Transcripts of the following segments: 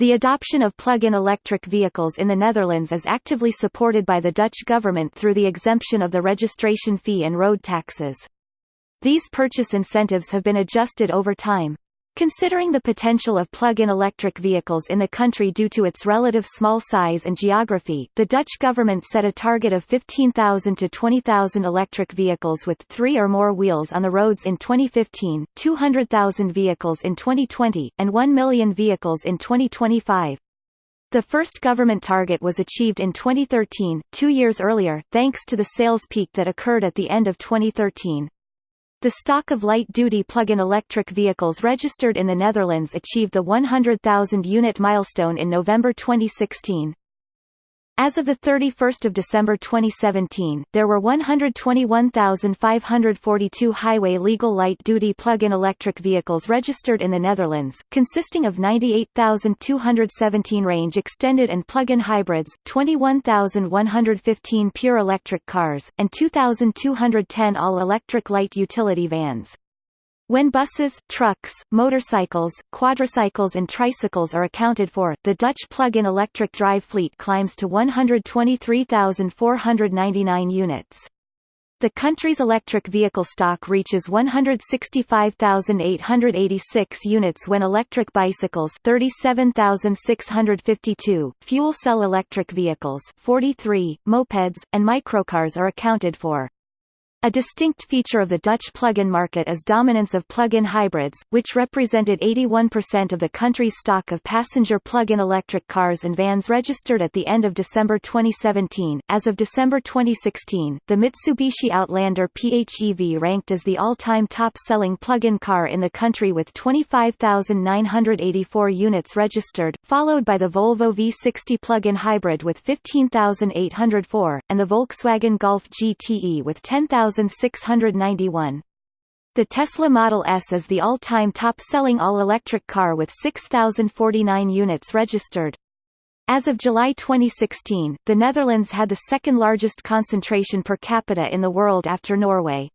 The adoption of plug-in electric vehicles in the Netherlands is actively supported by the Dutch government through the exemption of the registration fee and road taxes. These purchase incentives have been adjusted over time. Considering the potential of plug-in electric vehicles in the country due to its relative small size and geography, the Dutch government set a target of 15,000 to 20,000 electric vehicles with three or more wheels on the roads in 2015, 200,000 vehicles in 2020, and 1 million vehicles in 2025. The first government target was achieved in 2013, two years earlier, thanks to the sales peak that occurred at the end of 2013. The stock of light-duty plug-in electric vehicles registered in the Netherlands achieved the 100,000 unit milestone in November 2016. As of 31 December 2017, there were 121,542 highway legal light-duty plug-in electric vehicles registered in the Netherlands, consisting of 98,217 range-extended and plug-in hybrids, 21,115 pure electric cars, and 2,210 all-electric light utility vans. When buses, trucks, motorcycles, quadricycles and tricycles are accounted for, the Dutch plug-in electric drive fleet climbs to 123,499 units. The country's electric vehicle stock reaches 165,886 units when electric bicycles 37,652, fuel cell electric vehicles 43, mopeds, and microcars are accounted for. A distinct feature of the Dutch plug-in market is dominance of plug-in hybrids, which represented 81% of the country's stock of passenger plug-in electric cars and vans registered at the end of December 2017. As of December 2016, the Mitsubishi Outlander PHEV ranked as the all-time top-selling plug-in car in the country with 25,984 units registered, followed by the Volvo V60 plug-in hybrid with 15,804, and the Volkswagen Golf GTE with 10,000 1691. The Tesla Model S is the all-time top-selling all-electric car with 6,049 units registered. As of July 2016, the Netherlands had the second largest concentration per capita in the world after Norway.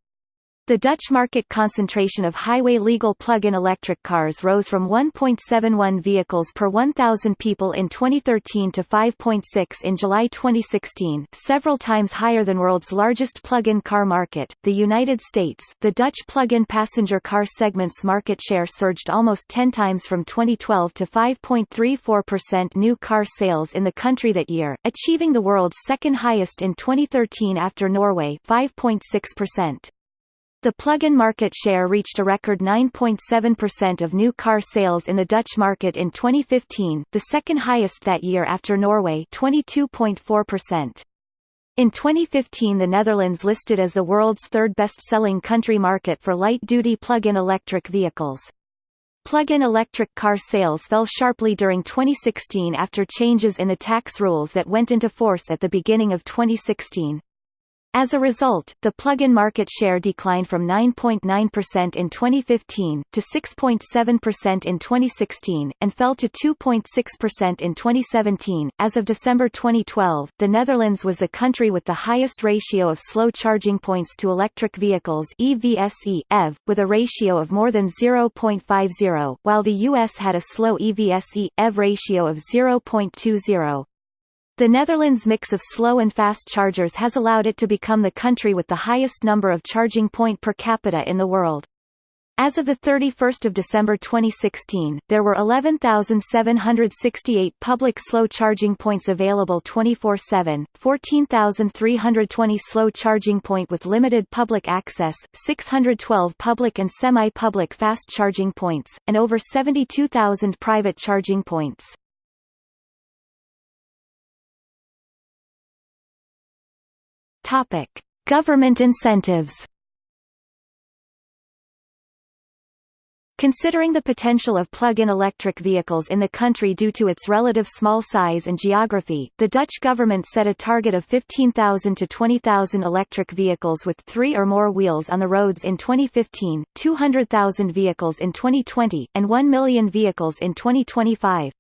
The Dutch market concentration of highway legal plug-in electric cars rose from 1.71 vehicles per 1,000 people in 2013 to 5.6 in July 2016, several times higher than world's largest plug-in car market, the United States. The Dutch plug-in passenger car segment's market share surged almost 10 times from 2012 to 5.34% new car sales in the country that year, achieving the world's second highest in 2013 after Norway 5.6%. The plug-in market share reached a record 9.7% of new car sales in the Dutch market in 2015, the second highest that year after Norway 22.4%. In 2015 the Netherlands listed as the world's third best-selling country market for light-duty plug-in electric vehicles. Plug-in electric car sales fell sharply during 2016 after changes in the tax rules that went into force at the beginning of 2016. As a result, the plug-in market share declined from 9.9% in 2015, to 6.7% in 2016, and fell to 2.6% in 2017. As of December 2012, the Netherlands was the country with the highest ratio of slow charging points to electric vehicles EVSE, EV, with a ratio of more than 0.50, while the US had a slow EVSE, EV ratio of 0.20. The Netherlands' mix of slow and fast chargers has allowed it to become the country with the highest number of charging point per capita in the world. As of 31 December 2016, there were 11,768 public slow charging points available 24-7, 14,320 slow charging point with limited public access, 612 public and semi-public fast charging points, and over 72,000 private charging points. Topic: Government incentives. Considering the potential of plug-in electric vehicles in the country due to its relative small size and geography, the Dutch government set a target of 15,000 to 20,000 electric vehicles with three or more wheels on the roads in 2015, 200,000 vehicles in 2020, and 1 million vehicles in 2025.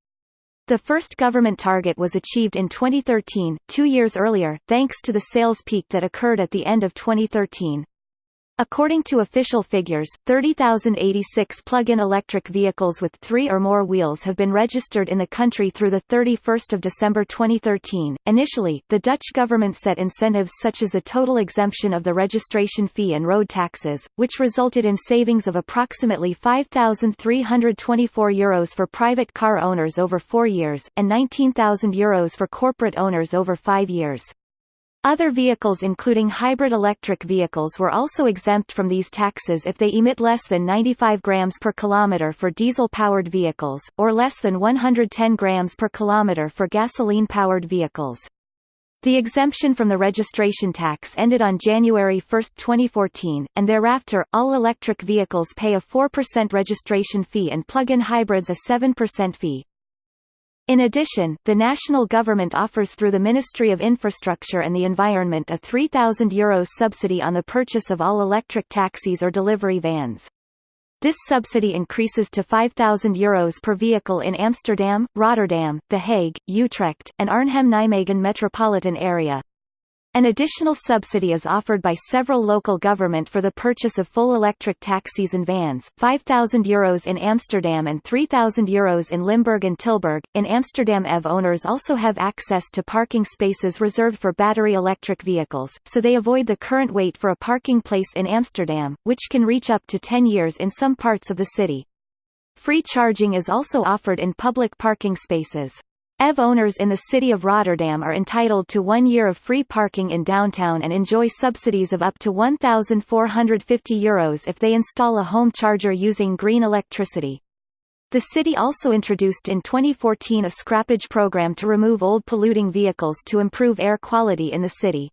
The first government target was achieved in 2013, two years earlier, thanks to the sales peak that occurred at the end of 2013. According to official figures, 30,086 plug-in electric vehicles with three or more wheels have been registered in the country through the 31st of December 2013. Initially, the Dutch government set incentives such as a total exemption of the registration fee and road taxes, which resulted in savings of approximately 5,324 euros for private car owners over 4 years and 19,000 euros for corporate owners over 5 years. Other vehicles including hybrid electric vehicles were also exempt from these taxes if they emit less than 95 grams per kilometer for diesel-powered vehicles, or less than 110 grams per kilometer for gasoline-powered vehicles. The exemption from the registration tax ended on January 1, 2014, and thereafter, all electric vehicles pay a 4% registration fee and plug-in hybrids a 7% fee. In addition, the national government offers through the Ministry of Infrastructure and the Environment a €3,000 Euros subsidy on the purchase of all electric taxis or delivery vans. This subsidy increases to €5,000 Euros per vehicle in Amsterdam, Rotterdam, The Hague, Utrecht, and Arnhem-Nijmegen metropolitan area. An additional subsidy is offered by several local government for the purchase of full electric taxis and vans, €5,000 Euros in Amsterdam and €3,000 Euros in Limburg and Tilburg. In Amsterdam EV owners also have access to parking spaces reserved for battery electric vehicles, so they avoid the current wait for a parking place in Amsterdam, which can reach up to 10 years in some parts of the city. Free charging is also offered in public parking spaces. EV owners in the city of Rotterdam are entitled to one year of free parking in downtown and enjoy subsidies of up to €1,450 Euros if they install a home charger using green electricity. The city also introduced in 2014 a scrappage program to remove old polluting vehicles to improve air quality in the city.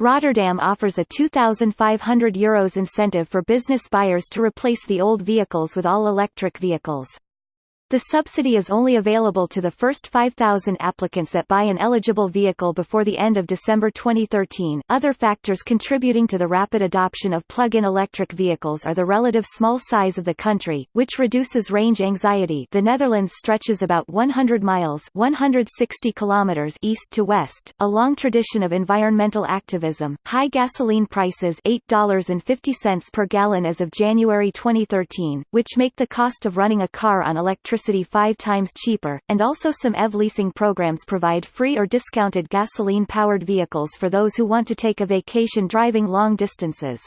Rotterdam offers a €2,500 Euros incentive for business buyers to replace the old vehicles with all electric vehicles. The subsidy is only available to the first 5,000 applicants that buy an eligible vehicle before the end of December 2013. Other factors contributing to the rapid adoption of plug-in electric vehicles are the relative small size of the country, which reduces range anxiety. The Netherlands stretches about 100 miles (160 kilometers) east to west, a long tradition of environmental activism. High gasoline prices $8.50 per gallon as of January 2013, which make the cost of running a car on electricity electricity five times cheaper, and also some EV leasing programs provide free or discounted gasoline-powered vehicles for those who want to take a vacation driving long distances.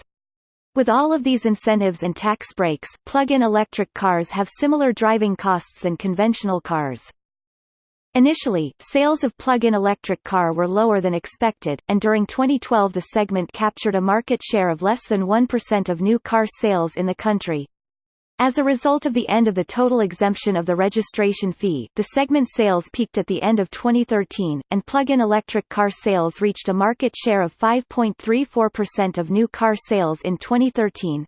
With all of these incentives and tax breaks, plug-in electric cars have similar driving costs than conventional cars. Initially, sales of plug-in electric car were lower than expected, and during 2012 the segment captured a market share of less than 1% of new car sales in the country. As a result of the end of the total exemption of the registration fee, the segment sales peaked at the end of 2013, and plug-in electric car sales reached a market share of 5.34% of new car sales in 2013.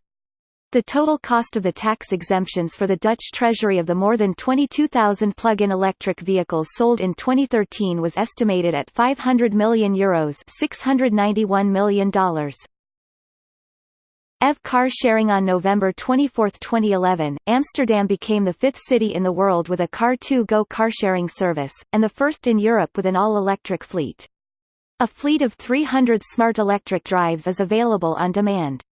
The total cost of the tax exemptions for the Dutch Treasury of the more than 22,000 plug-in electric vehicles sold in 2013 was estimated at €500 million Euros $691 million. EV car sharing On November 24, 2011, Amsterdam became the fifth city in the world with a Car2Go carsharing service, and the first in Europe with an all-electric fleet. A fleet of 300 smart electric drives is available on demand.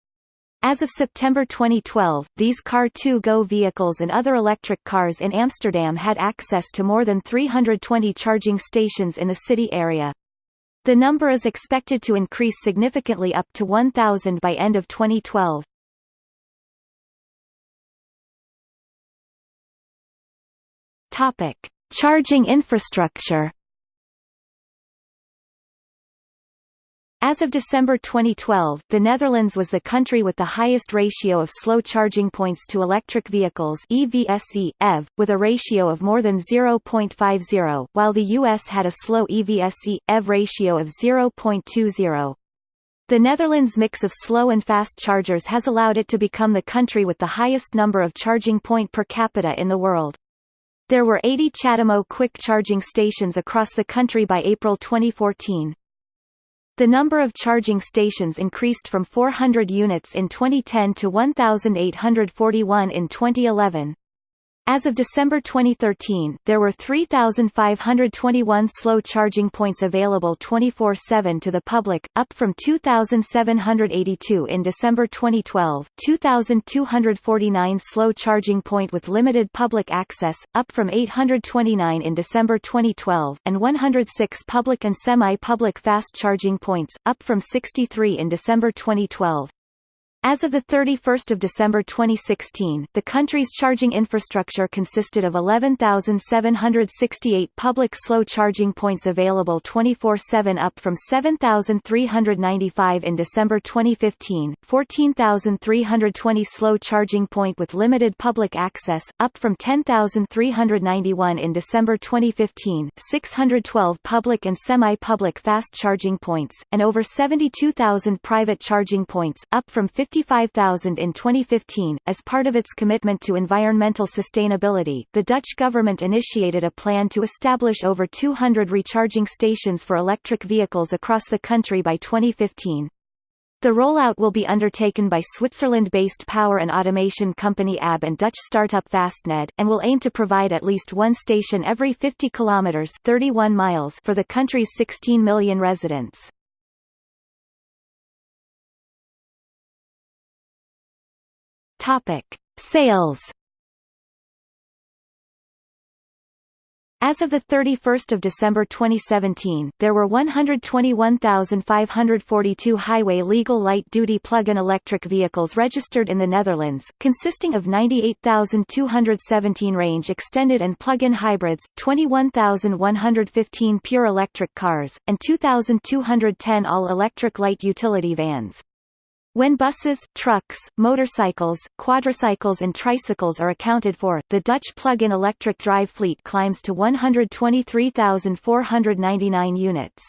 As of September 2012, these Car2Go vehicles and other electric cars in Amsterdam had access to more than 320 charging stations in the city area. The number is expected to increase significantly up to 1,000 by end of 2012. Topic: Charging infrastructure. As of December 2012, the Netherlands was the country with the highest ratio of slow charging points to electric vehicles EVSE, EV, with a ratio of more than 0.50, while the US had a slow EVSE, EV ratio of 0.20. The Netherlands' mix of slow and fast chargers has allowed it to become the country with the highest number of charging point per capita in the world. There were 80 CHAdeMO quick charging stations across the country by April 2014. The number of charging stations increased from 400 units in 2010 to 1,841 in 2011. As of December 2013, there were 3,521 slow charging points available 24-7 to the public, up from 2,782 in December 2012, 2,249 slow charging point with limited public access, up from 829 in December 2012, and 106 public and semi-public fast charging points, up from 63 in December 2012. As of 31 December 2016, the country's charging infrastructure consisted of 11,768 public slow charging points available 24-7 up from 7,395 in December 2015, 14,320 slow charging point with limited public access, up from 10,391 in December 2015, 612 public and semi-public fast charging points, and over 72,000 private charging points, up from 50 55,000 in 2015. As part of its commitment to environmental sustainability, the Dutch government initiated a plan to establish over 200 recharging stations for electric vehicles across the country by 2015. The rollout will be undertaken by Switzerland-based power and automation company ABB and Dutch startup Fastned, and will aim to provide at least one station every 50 kilometers (31 miles) for the country's 16 million residents. Topic: Sales. As of 31 December 2017, there were 121,542 highway legal light-duty plug-in electric vehicles registered in the Netherlands, consisting of 98,217 range-extended and plug-in hybrids, 21,115 pure electric cars, and 2,210 all-electric light utility vans. When buses, trucks, motorcycles, quadricycles and tricycles are accounted for, the Dutch plug-in electric drive fleet climbs to 123,499 units.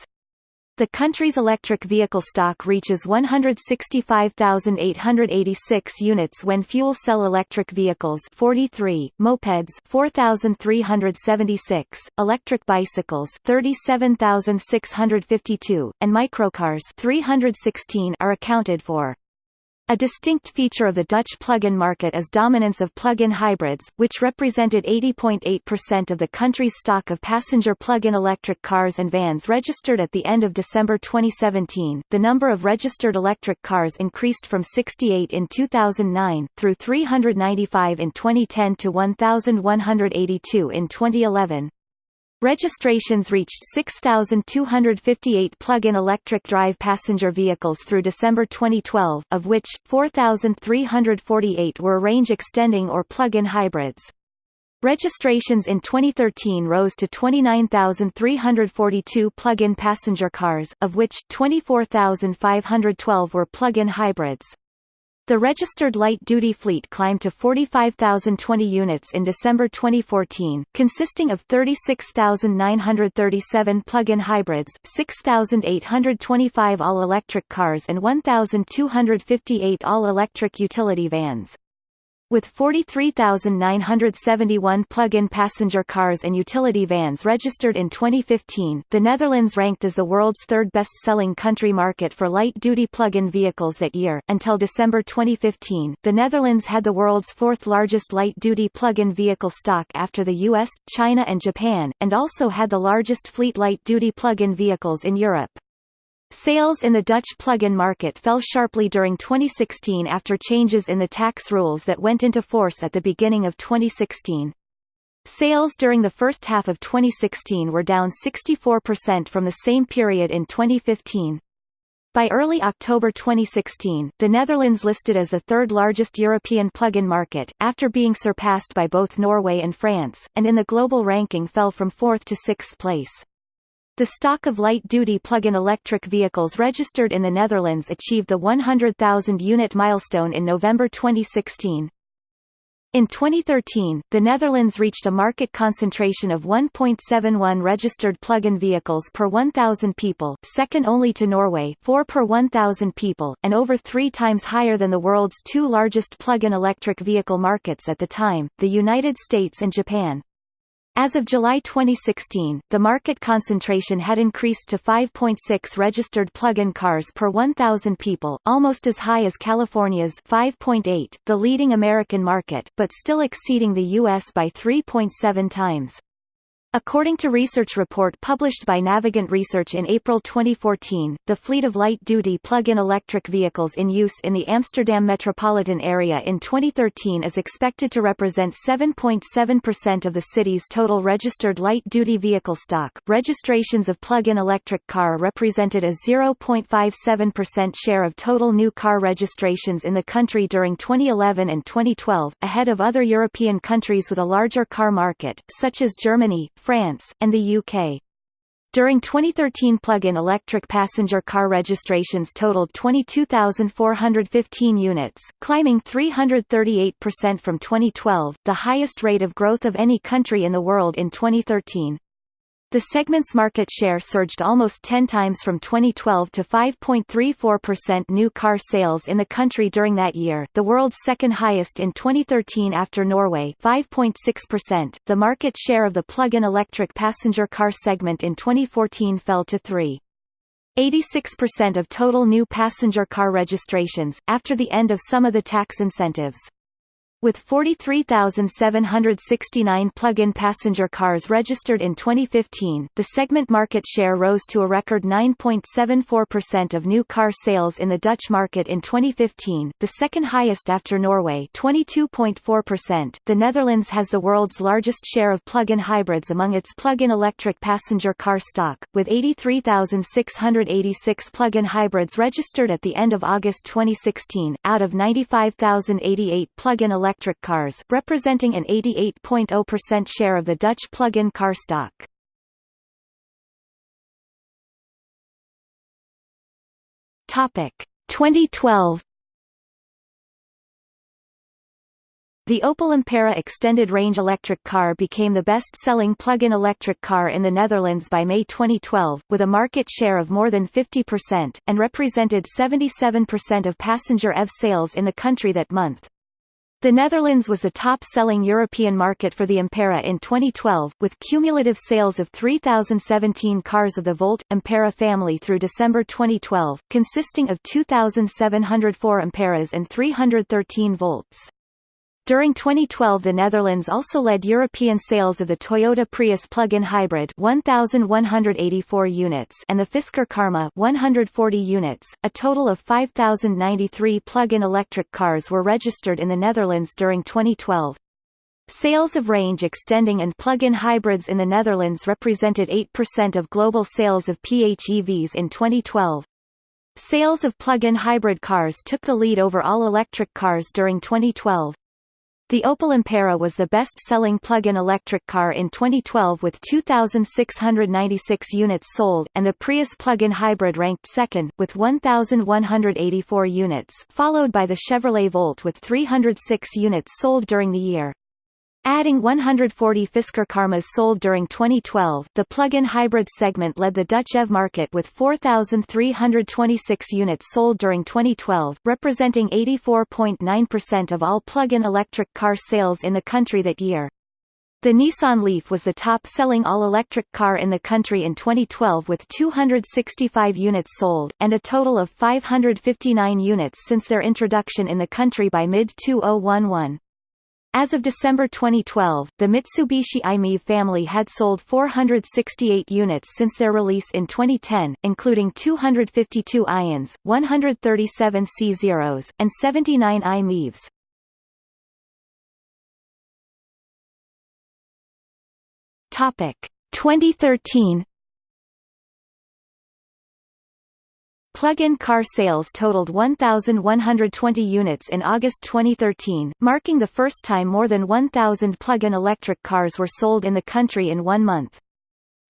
The country's electric vehicle stock reaches 165,886 units when fuel cell electric vehicles 43, mopeds 4,376, electric bicycles 37,652, and microcars 316 are accounted for. A distinct feature of the Dutch plug-in market is dominance of plug-in hybrids, which represented 80.8% of the country's stock of passenger plug-in electric cars and vans registered at the end of December 2017. The number of registered electric cars increased from 68 in 2009 through 395 in 2010 to 1182 in 2011. Registrations reached 6,258 plug-in electric drive passenger vehicles through December 2012, of which, 4,348 were range-extending or plug-in hybrids. Registrations in 2013 rose to 29,342 plug-in passenger cars, of which, 24,512 were plug-in hybrids. The registered light-duty fleet climbed to 45,020 units in December 2014, consisting of 36,937 plug-in hybrids, 6,825 all-electric cars and 1,258 all-electric utility vans. With 43,971 plug-in passenger cars and utility vans registered in 2015, the Netherlands ranked as the world's third best-selling country market for light-duty plug-in vehicles that year. Until December 2015, the Netherlands had the world's fourth largest light-duty plug-in vehicle stock after the US, China and Japan, and also had the largest fleet light-duty plug-in vehicles in Europe. Sales in the Dutch plug-in market fell sharply during 2016 after changes in the tax rules that went into force at the beginning of 2016. Sales during the first half of 2016 were down 64% from the same period in 2015. By early October 2016, the Netherlands listed as the third largest European plug-in market, after being surpassed by both Norway and France, and in the global ranking fell from fourth to sixth place. The stock of light-duty plug-in electric vehicles registered in the Netherlands achieved the 100,000 unit milestone in November 2016. In 2013, the Netherlands reached a market concentration of 1.71 registered plug-in vehicles per 1,000 people, second only to Norway 4 per 1,000 people, and over three times higher than the world's two largest plug-in electric vehicle markets at the time, the United States and Japan. As of July 2016, the market concentration had increased to 5.6 registered plug-in cars per 1,000 people, almost as high as California's 5.8, the leading American market, but still exceeding the U.S. by 3.7 times. According to research report published by Navigant Research in April 2014, the fleet of light-duty plug-in electric vehicles in use in the Amsterdam metropolitan area in 2013 is expected to represent 7.7% of the city's total registered light-duty vehicle stock. Registrations of plug-in electric car represented a 0.57% share of total new car registrations in the country during 2011 and 2012, ahead of other European countries with a larger car market, such as Germany, France, and the UK. During 2013 plug-in electric passenger car registrations totaled 22,415 units, climbing 338% from 2012, the highest rate of growth of any country in the world in 2013. The segment's market share surged almost 10 times from 2012 to 5.34% new car sales in the country during that year, the world's second highest in 2013 after Norway 5.6%. The market share of the plug-in electric passenger car segment in 2014 fell to 3. 86% of total new passenger car registrations, after the end of some of the tax incentives. With 43,769 plug-in passenger cars registered in 2015, the segment market share rose to a record 9.74% of new car sales in the Dutch market in 2015, the second highest after Norway 22.4%. The Netherlands has the world's largest share of plug-in hybrids among its plug-in electric passenger car stock, with 83,686 plug-in hybrids registered at the end of August 2016, out of 95,088 plug-in electric electric cars representing an 88.0% share of the Dutch plug-in car stock. Topic 2012 The Opel Ampera extended range electric car became the best-selling plug-in electric car in the Netherlands by May 2012, with a market share of more than 50%, and represented 77% of passenger EV sales in the country that month. The Netherlands was the top-selling European market for the Ampera in 2012, with cumulative sales of 3,017 cars of the Volt, Ampera family through December 2012, consisting of 2,704 Amperas and 313 Volts. During 2012 the Netherlands also led European sales of the Toyota Prius plug-in hybrid 1184 units and the Fisker Karma 140 units. A total of 5093 plug-in electric cars were registered in the Netherlands during 2012. Sales of range extending and plug-in hybrids in the Netherlands represented 8% of global sales of PHEVs in 2012. Sales of plug-in hybrid cars took the lead over all electric cars during 2012. The Opel Ampera was the best-selling plug-in electric car in 2012 with 2,696 units sold, and the Prius plug-in hybrid ranked second, with 1,184 units followed by the Chevrolet Volt with 306 units sold during the year. Adding 140 Fisker Karmas sold during 2012, the plug-in hybrid segment led the Dutch EV market with 4,326 units sold during 2012, representing 84.9% of all plug-in electric car sales in the country that year. The Nissan Leaf was the top-selling all-electric car in the country in 2012 with 265 units sold, and a total of 559 units since their introduction in the country by mid-2011. As of December 2012, the Mitsubishi i-MiEV family had sold 468 units since their release in 2010, including 252 iONs, 137 C0s, and 79 i-MiEVs. Topic 2013 Plug-in car sales totaled 1,120 units in August 2013, marking the first time more than 1,000 plug-in electric cars were sold in the country in one month.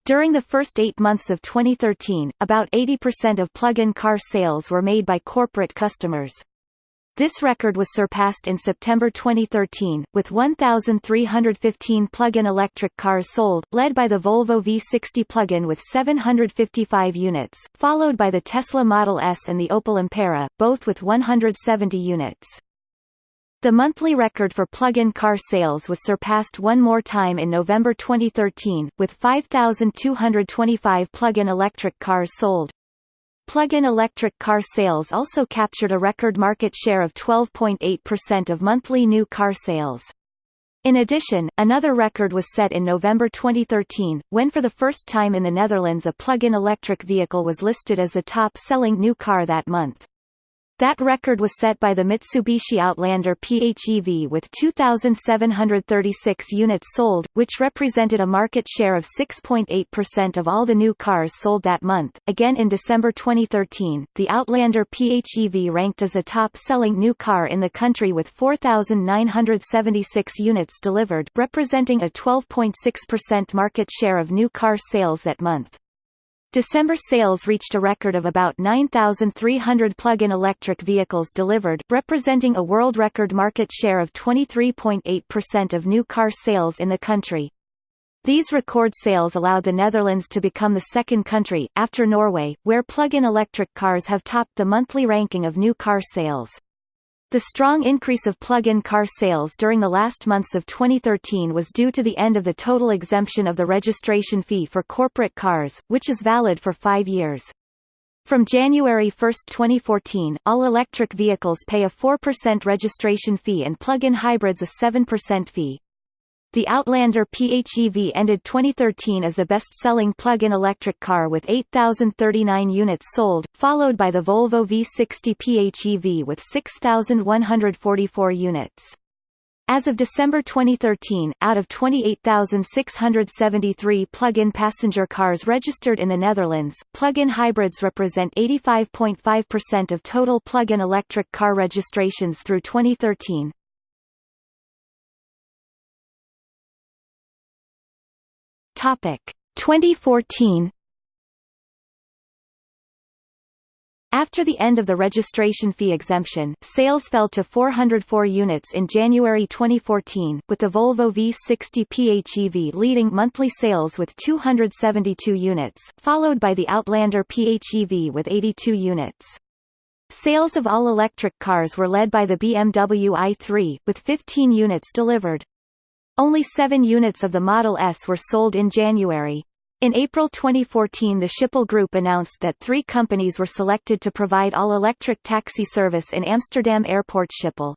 During the first eight months of 2013, about 80% of plug-in car sales were made by corporate customers. This record was surpassed in September 2013, with 1,315 plug-in electric cars sold, led by the Volvo V60 plug-in with 755 units, followed by the Tesla Model S and the Opel Ampera, both with 170 units. The monthly record for plug-in car sales was surpassed one more time in November 2013, with 5,225 plug-in electric cars sold. Plug-in electric car sales also captured a record market share of 12.8% of monthly new car sales. In addition, another record was set in November 2013, when for the first time in the Netherlands a plug-in electric vehicle was listed as the top-selling new car that month. That record was set by the Mitsubishi Outlander PHEV with 2,736 units sold, which represented a market share of 6.8% of all the new cars sold that month. Again in December 2013, the Outlander PHEV ranked as a top-selling new car in the country with 4,976 units delivered, representing a 12.6% market share of new car sales that month. December sales reached a record of about 9,300 plug-in electric vehicles delivered representing a world record market share of 23.8% of new car sales in the country. These record sales allowed the Netherlands to become the second country, after Norway, where plug-in electric cars have topped the monthly ranking of new car sales. The strong increase of plug-in car sales during the last months of 2013 was due to the end of the total exemption of the registration fee for corporate cars, which is valid for five years. From January 1, 2014, all electric vehicles pay a 4% registration fee and plug-in hybrids a 7% fee. The Outlander PHEV ended 2013 as the best-selling plug-in electric car with 8,039 units sold, followed by the Volvo V60 PHEV with 6,144 units. As of December 2013, out of 28,673 plug-in passenger cars registered in the Netherlands, plug-in hybrids represent 85.5% of total plug-in electric car registrations through 2013. Topic 2014 After the end of the registration fee exemption, sales fell to 404 units in January 2014, with the Volvo V60 PHEV leading monthly sales with 272 units, followed by the Outlander PHEV with 82 units. Sales of all-electric cars were led by the BMW i3, with 15 units delivered. Only seven units of the Model S were sold in January. In April 2014 the Schiphol Group announced that three companies were selected to provide all-electric taxi service in Amsterdam Airport Schiphol.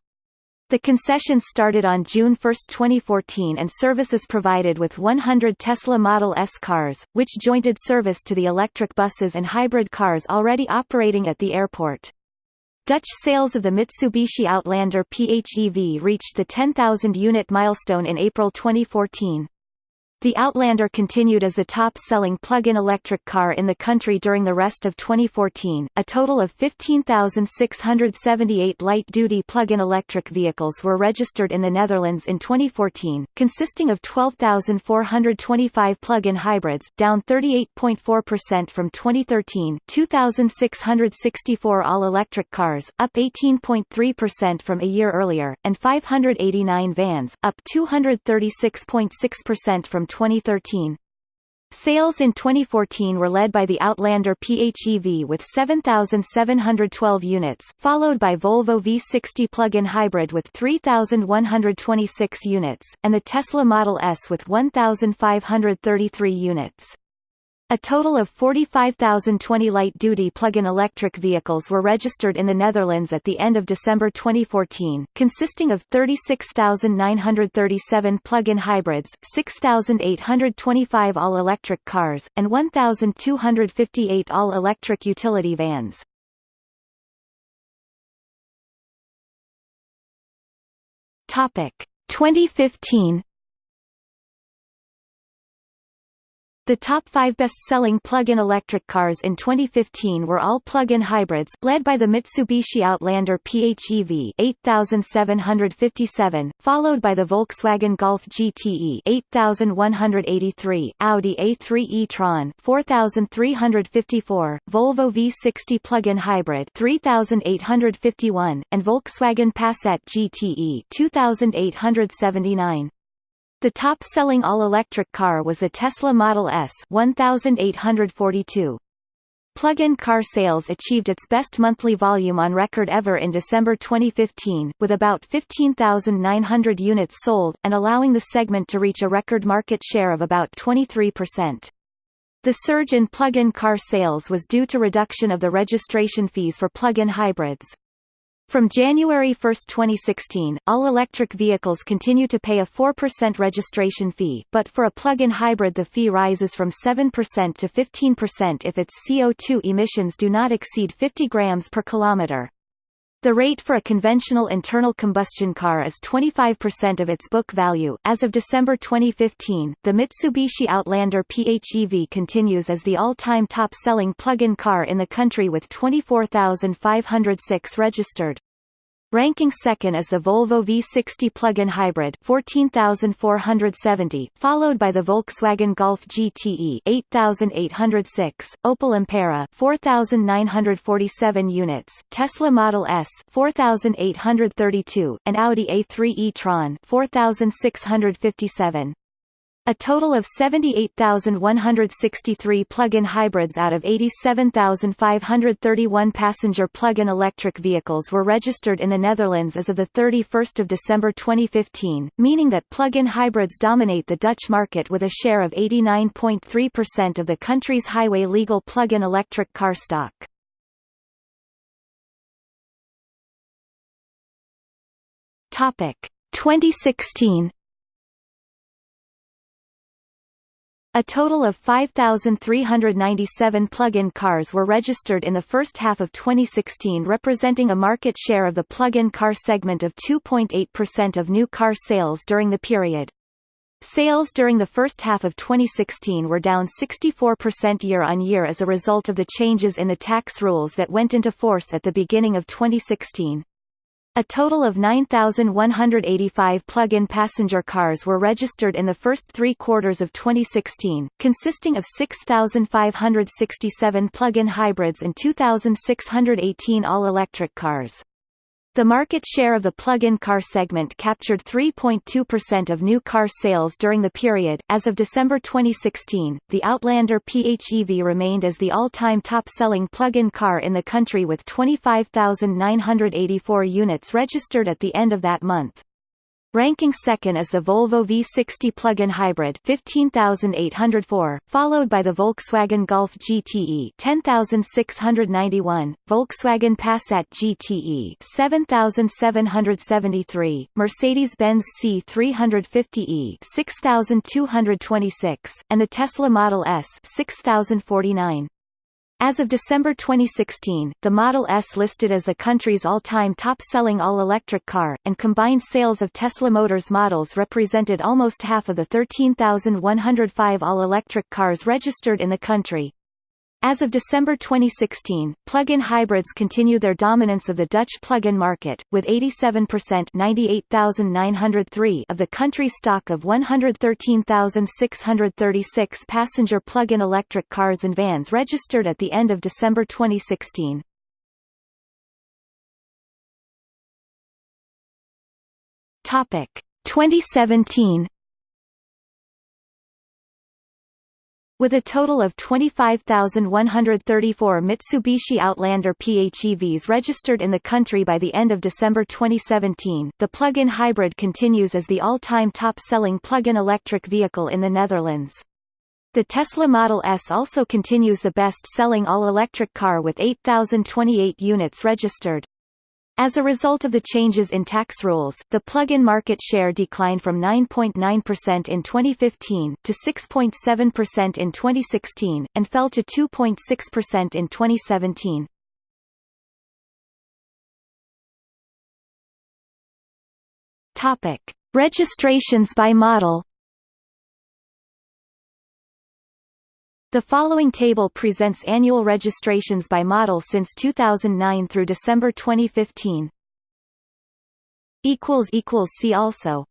The concessions started on June 1, 2014 and services provided with 100 Tesla Model S cars, which jointed service to the electric buses and hybrid cars already operating at the airport. Dutch sales of the Mitsubishi Outlander PHEV reached the 10,000-unit milestone in April 2014. The Outlander continued as the top-selling plug-in electric car in the country during the rest of 2014. A total of 15,678 light-duty plug-in electric vehicles were registered in the Netherlands in 2014, consisting of 12,425 plug-in hybrids, down 38.4% from 2013, 2,664 all-electric cars, up 18.3% from a year earlier, and 589 vans, up 236.6% from 2013. Sales in 2014 were led by the Outlander PHEV with 7,712 units, followed by Volvo V60 plug-in hybrid with 3,126 units, and the Tesla Model S with 1,533 units. A total of 45,020 light-duty plug-in electric vehicles were registered in the Netherlands at the end of December 2014, consisting of 36,937 plug-in hybrids, 6,825 all-electric cars, and 1,258 all-electric utility vans. Topic 2015 The top five best-selling plug-in electric cars in 2015 were all plug-in hybrids, led by the Mitsubishi Outlander PHEV 8757, followed by the Volkswagen Golf GTE 8183, Audi A3 e-tron 4354, Volvo V60 plug-in hybrid 3851, and Volkswagen Passat GTE 2879. The top-selling all-electric car was the Tesla Model S 1842. Plug-in car sales achieved its best monthly volume on record ever in December 2015, with about 15,900 units sold, and allowing the segment to reach a record market share of about 23%. The surge in plug-in car sales was due to reduction of the registration fees for plug-in hybrids. From January 1, 2016, all electric vehicles continue to pay a 4% registration fee, but for a plug-in hybrid the fee rises from 7% to 15% if its CO2 emissions do not exceed 50 grams per kilometer. The rate for a conventional internal combustion car is 25% of its book value. As of December 2015, the Mitsubishi Outlander PHEV continues as the all-time top-selling plug-in car in the country with 24,506 registered. Ranking second is the Volvo V60 plug-in hybrid 14,470, followed by the Volkswagen Golf GTE 8,806, Opel Ampera 4,947 units, Tesla Model S 4,832, and Audi A3 e-tron 4,657. A total of 78,163 plug-in hybrids out of 87,531 passenger plug-in electric vehicles were registered in the Netherlands as of 31 December 2015, meaning that plug-in hybrids dominate the Dutch market with a share of 89.3% of the country's highway legal plug-in electric car stock. Topic 2016 A total of 5,397 plug-in cars were registered in the first half of 2016 representing a market share of the plug-in car segment of 2.8% of new car sales during the period. Sales during the first half of 2016 were down 64% year-on-year as a result of the changes in the tax rules that went into force at the beginning of 2016. A total of 9,185 plug-in passenger cars were registered in the first three quarters of 2016, consisting of 6,567 plug-in hybrids and 2,618 all-electric cars. The market share of the plug-in car segment captured 3.2% of new car sales during the period. As of December 2016, the Outlander PHEV remained as the all-time top-selling plug-in car in the country with 25,984 units registered at the end of that month. Ranking second is the Volvo V60 plug-in hybrid 15804, followed by the Volkswagen Golf GTE 10691, Volkswagen Passat GTE 7773, Mercedes-Benz C350e 6226, and the Tesla Model S 6049. As of December 2016, the Model S listed as the country's all-time top-selling all-electric car, and combined sales of Tesla Motors models represented almost half of the 13,105 all-electric cars registered in the country. As of December 2016, plug-in hybrids continue their dominance of the Dutch plug-in market, with 87% 98,903 of the country's stock of 113,636 passenger plug-in electric cars and vans registered at the end of December 2016. Topic 2017 With a total of 25,134 Mitsubishi Outlander PHEVs registered in the country by the end of December 2017, the plug-in hybrid continues as the all-time top-selling plug-in electric vehicle in the Netherlands. The Tesla Model S also continues the best-selling all-electric car with 8,028 units registered. As a result of the changes in tax rules, the plug-in market share declined from 9.9% in 2015 to 6.7% in 2016, and fell to 2.6% in 2017. Topic: Registrations by model The following table presents annual registrations by model since 2009 through December 2015. See also